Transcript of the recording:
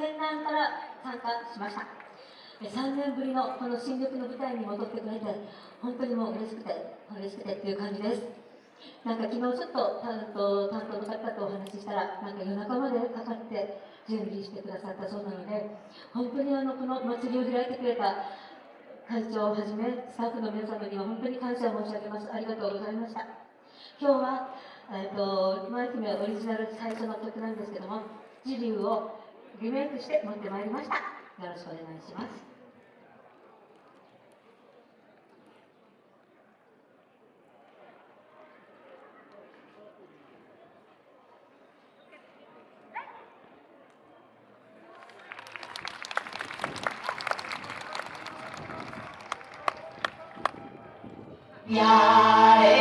県南から参加しました。3年ぶりのこの新緑の舞台に戻ってくれて本当にもう嬉しくて嬉しくてっていう感じです。なんか昨日ちょっと担当担当の方とお話ししたらなんか夜中までかかって準備してくださったそうなので本当にあのこの祭りを開いてくれた会長をはじめスタッフの皆様には本当に感謝申し上げます。ありがとうございました。今日は、えーと、マイ姫オリジナル最初の曲なんですけども「ジリュー」をリメイクして持ってまいりましたよろしくお願いします Yeah.